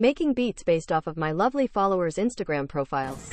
Making beats based off of my lovely followers' Instagram profiles.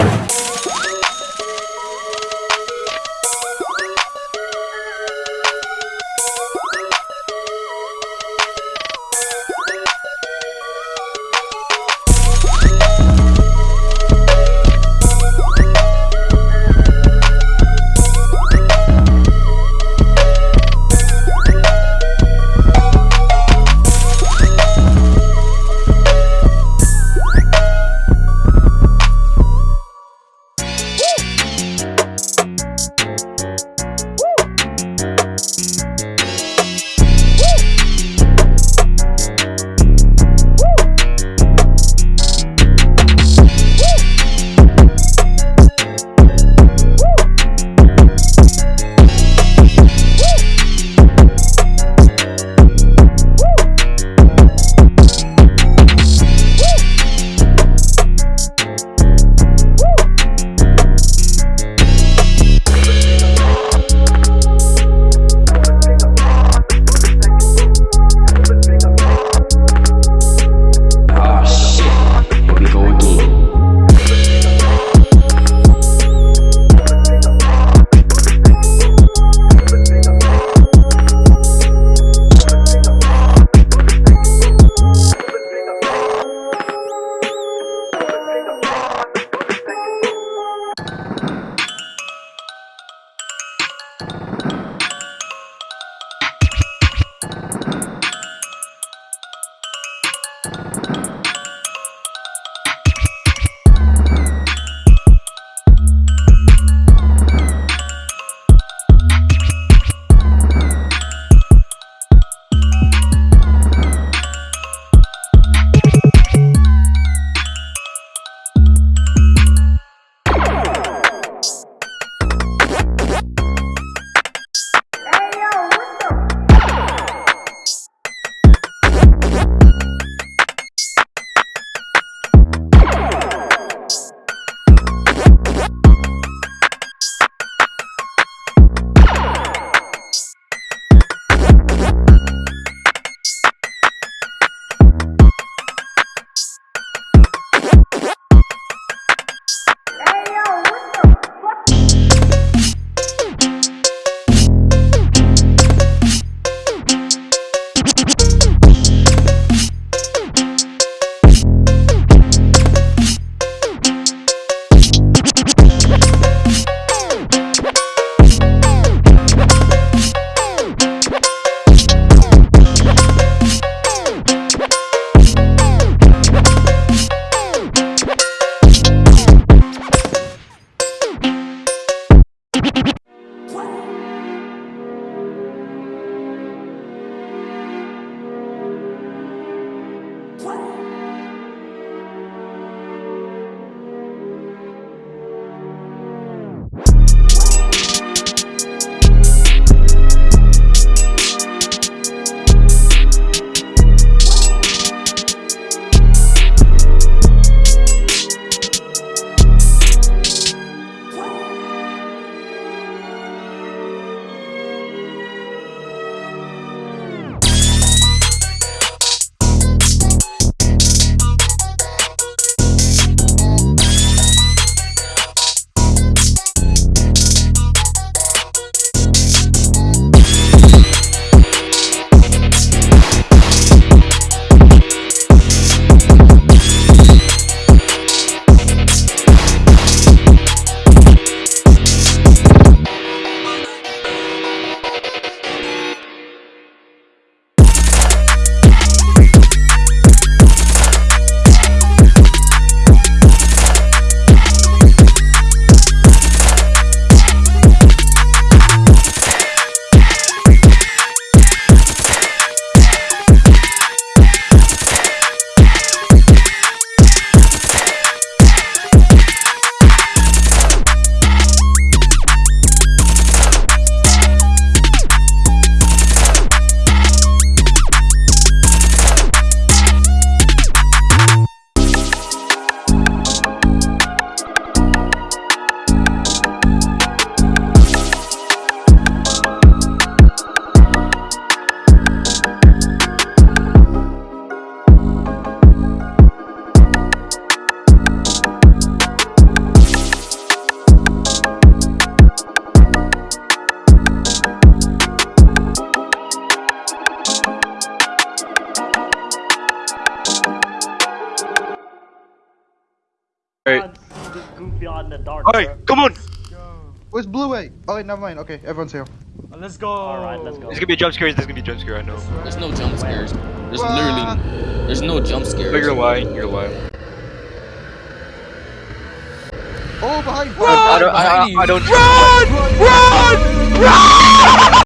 Wait. can't see this goofy out in the dark. Alright, bro. come on! Where's Blue A? Oh wait, never mind. Okay, everyone's here. Let's go. Alright, let's go. There's gonna be a jump scare, there's gonna be a jump scare, I know. There's no jump scares. There's What? literally, there's no jump scares. But you're lying, you're lying. Oh, behind! I don't, I, I, I don't Run! Run! Run!